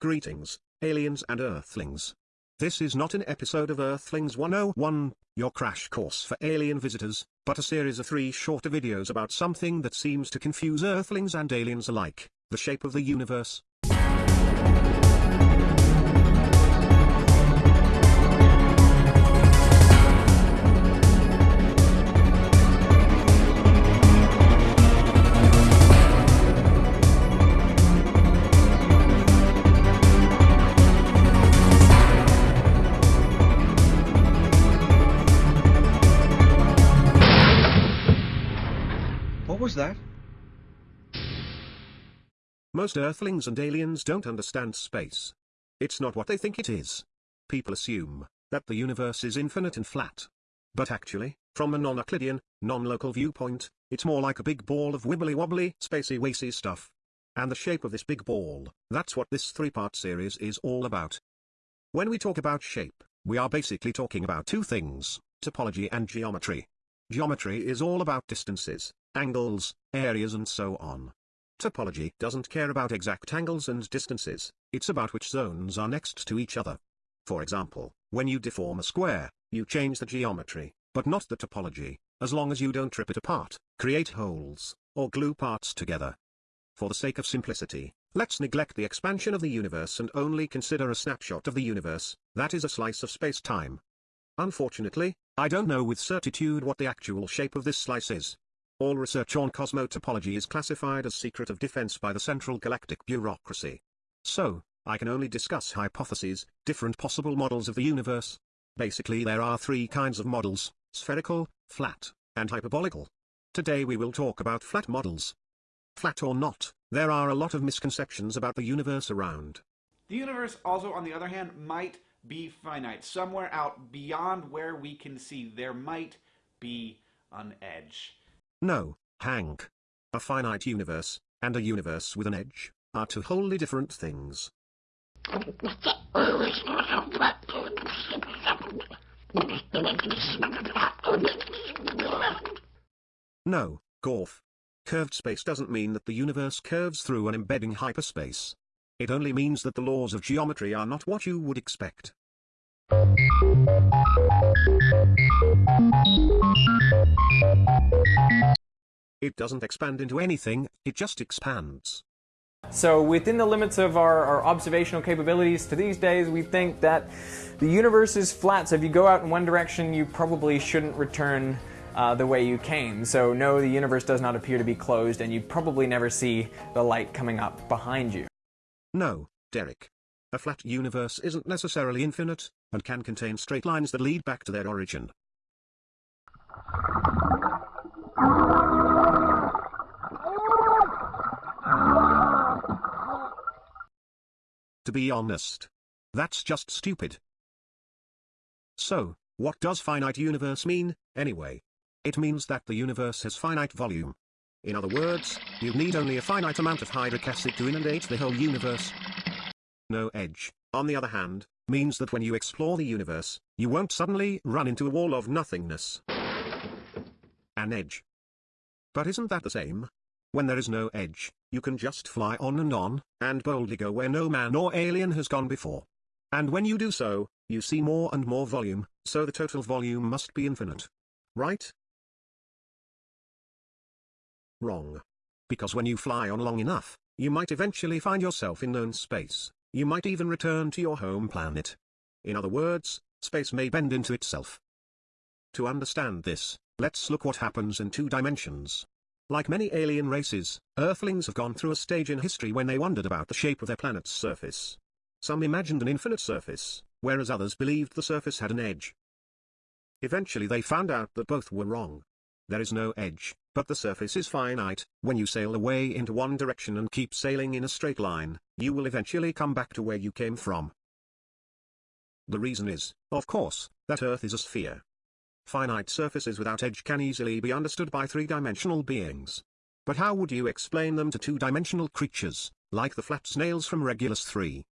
Greetings, aliens and earthlings. This is not an episode of Earthlings 101, your crash course for alien visitors, but a series of three shorter videos about something that seems to confuse earthlings and aliens alike, the shape of the universe. Was that? Most earthlings and aliens don't understand space. It's not what they think it is. People assume that the universe is infinite and flat. But actually, from a non-Euclidean, non-local viewpoint, it's more like a big ball of wibbly-wobbly, spacey-wacy stuff. And the shape of this big ball, that's what this three-part series is all about. When we talk about shape, we are basically talking about two things, topology and geometry. Geometry is all about distances, angles, areas and so on. Topology doesn't care about exact angles and distances, it's about which zones are next to each other. For example, when you deform a square, you change the geometry, but not the topology, as long as you don't rip it apart, create holes, or glue parts together. For the sake of simplicity, let's neglect the expansion of the universe and only consider a snapshot of the universe, that is a slice of space-time. Unfortunately, I don't know with certitude what the actual shape of this slice is. All research on cosmotopology is classified as secret of defense by the Central Galactic Bureaucracy. So, I can only discuss hypotheses, different possible models of the universe. Basically there are three kinds of models, spherical, flat, and hyperbolical. Today we will talk about flat models. Flat or not, there are a lot of misconceptions about the universe around. The universe also, on the other hand, might be finite. Somewhere out beyond where we can see, there might be an edge. No, Hank. A finite universe, and a universe with an edge, are two wholly different things. No, Gorf. Curved space doesn't mean that the universe curves through an embedding hyperspace. It only means that the laws of geometry are not what you would expect. It doesn't expand into anything, it just expands. So within the limits of our, our, observational capabilities to these days, we think that the universe is flat. So if you go out in one direction, you probably shouldn't return uh, the way you came. So no, the universe does not appear to be closed, and you probably never see the light coming up behind you. No, Derek. A flat universe isn't necessarily infinite, and can contain straight lines that lead back to their origin. To be honest. That's just stupid. So, what does finite universe mean, anyway? It means that the universe has finite volume. In other words, you'd need only a finite amount of hydric acid to inundate the whole universe. No edge, on the other hand, means that when you explore the universe, you won't suddenly run into a wall of nothingness. An edge. But isn't that the same? When there is no edge, you can just fly on and on, and boldly go where no man or alien has gone before. And when you do so, you see more and more volume, so the total volume must be infinite. Right? Wrong. Because when you fly on long enough, you might eventually find yourself in known space, you might even return to your home planet. In other words, space may bend into itself. To understand this, let's look what happens in two dimensions. Like many alien races, Earthlings have gone through a stage in history when they wondered about the shape of their planet's surface. Some imagined an infinite surface, whereas others believed the surface had an edge. Eventually they found out that both were wrong. There is no edge, but the surface is finite. When you sail away into one direction and keep sailing in a straight line, you will eventually come back to where you came from. The reason is, of course, that Earth is a sphere. Finite surfaces without edge can easily be understood by three-dimensional beings. But how would you explain them to two-dimensional creatures, like the flat snails from Regulus 3?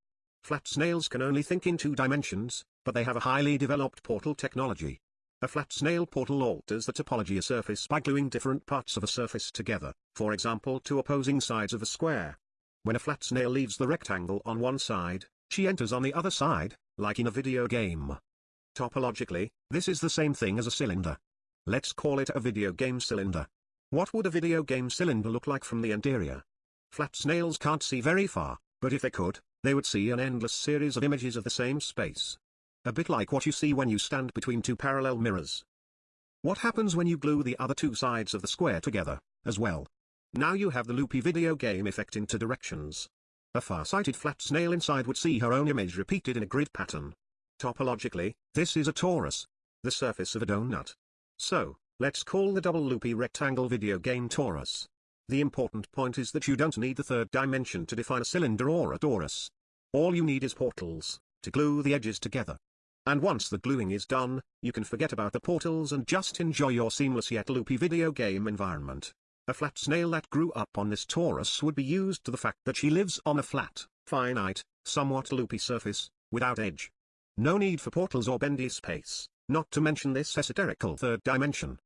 Flat snails can only think in two dimensions, but they have a highly developed portal technology. A flat snail portal alters the topology of a surface by gluing different parts of a surface together, for example two opposing sides of a square. When a flat snail leaves the rectangle on one side, she enters on the other side, like in a video game. Topologically, this is the same thing as a cylinder. Let's call it a video game cylinder. What would a video game cylinder look like from the interior? Flat snails can't see very far, but if they could, they would see an endless series of images of the same space. A bit like what you see when you stand between two parallel mirrors. What happens when you glue the other two sides of the square together, as well? Now you have the loopy video game effect in two directions. A far-sighted flat snail inside would see her own image repeated in a grid pattern. Topologically, this is a torus. The surface of a donut. So, let's call the double loopy rectangle video game torus. The important point is that you don't need the third dimension to define a cylinder or a torus. All you need is portals, to glue the edges together. And once the gluing is done, you can forget about the portals and just enjoy your seamless yet loopy video game environment. A flat snail that grew up on this torus would be used to the fact that she lives on a flat, finite, somewhat loopy surface, without edge. No need for portals or bendy space, not to mention this esoterical third dimension.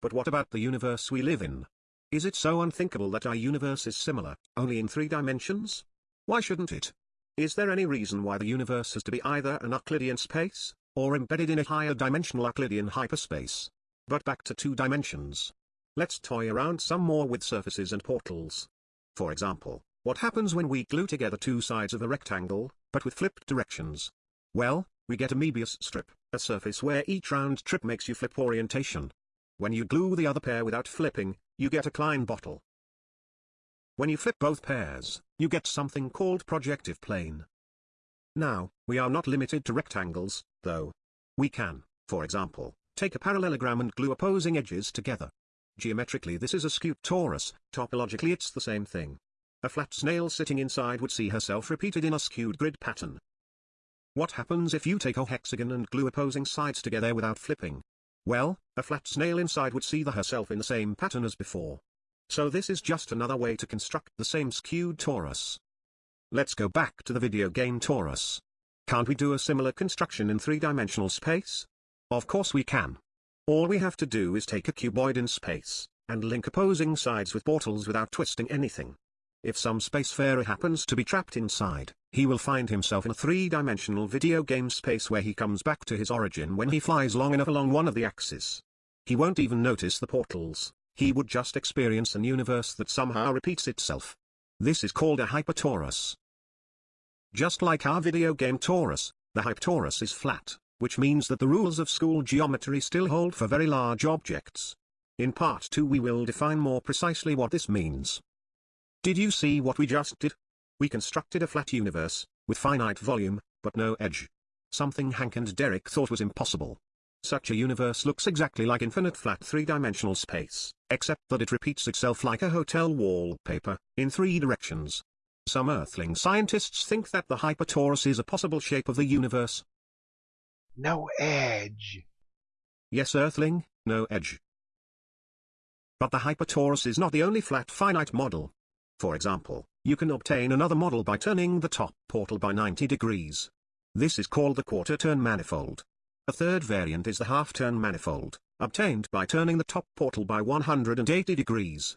But what about the universe we live in? Is it so unthinkable that our universe is similar, only in three dimensions? Why shouldn't it? Is there any reason why the universe has to be either an Euclidean space, or embedded in a higher dimensional Euclidean hyperspace? But back to two dimensions. Let's toy around some more with surfaces and portals. For example, what happens when we glue together two sides of a rectangle, but with flipped directions? Well, we get a Möbius strip, a surface where each round trip makes you flip orientation. When you glue the other pair without flipping, you get a Klein bottle. When you flip both pairs, you get something called projective plane. Now, we are not limited to rectangles, though. We can, for example, take a parallelogram and glue opposing edges together. Geometrically this is a skewed torus, topologically it's the same thing. A flat snail sitting inside would see herself repeated in a skewed grid pattern. What happens if you take a hexagon and glue opposing sides together without flipping? Well, a flat snail inside would see the herself in the same pattern as before. So this is just another way to construct the same skewed torus. Let's go back to the video game torus. Can't we do a similar construction in three-dimensional space? Of course we can. All we have to do is take a cuboid in space, and link opposing sides with portals without twisting anything. If some spacefarer happens to be trapped inside, he will find himself in a three-dimensional video game space where he comes back to his origin when he flies long enough along one of the axes. He won't even notice the portals, he would just experience an universe that somehow repeats itself. This is called a hypertorus. Just like our video game torus, the hypertorus is flat which means that the rules of school geometry still hold for very large objects. In part 2 we will define more precisely what this means. Did you see what we just did? We constructed a flat universe, with finite volume, but no edge. Something Hank and Derek thought was impossible. Such a universe looks exactly like infinite flat three-dimensional space, except that it repeats itself like a hotel wallpaper, in three directions. Some Earthling scientists think that the hypertorus is a possible shape of the universe, no edge. Yes Earthling, no edge. But the hypertorus is not the only flat finite model. For example, you can obtain another model by turning the top portal by 90 degrees. This is called the quarter-turn manifold. A third variant is the half-turn manifold, obtained by turning the top portal by 180 degrees.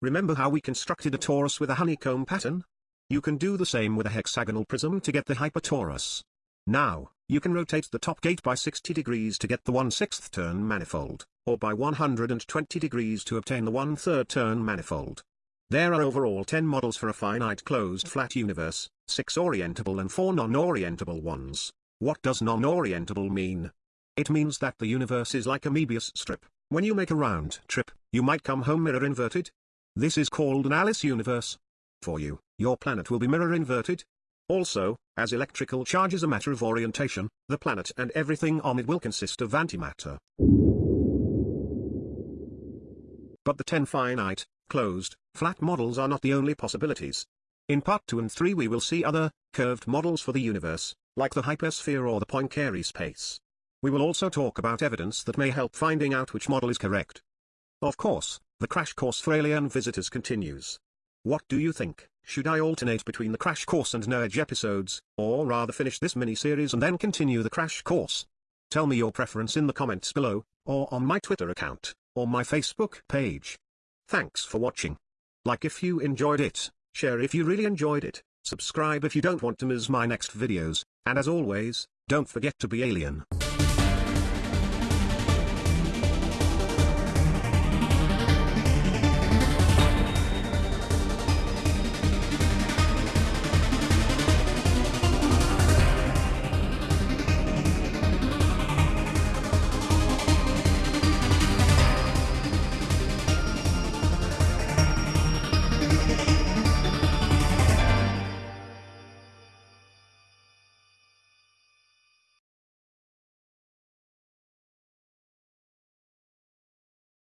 Remember how we constructed a torus with a honeycomb pattern? You can do the same with a hexagonal prism to get the hypertorus. Now, you can rotate the top gate by 60 degrees to get the 1 6th turn manifold, or by 120 degrees to obtain the 1 3rd turn manifold. There are overall 10 models for a finite closed flat universe, 6 orientable and 4 non-orientable ones. What does non-orientable mean? It means that the universe is like a Möbius strip. When you make a round trip, you might come home mirror inverted. This is called an Alice universe. For you, your planet will be mirror inverted, also, as electrical charge is a matter of orientation, the planet and everything on it will consist of antimatter. But the 10 finite, closed, flat models are not the only possibilities. In part 2 and 3 we will see other, curved models for the universe, like the hypersphere or the Poincare space. We will also talk about evidence that may help finding out which model is correct. Of course, the crash course for alien visitors continues. What do you think? Should I alternate between the Crash Course and No Edge episodes, or rather finish this mini-series and then continue the Crash Course? Tell me your preference in the comments below, or on my Twitter account, or my Facebook page. Thanks for watching. Like if you enjoyed it, share if you really enjoyed it, subscribe if you don't want to miss my next videos, and as always, don't forget to be alien.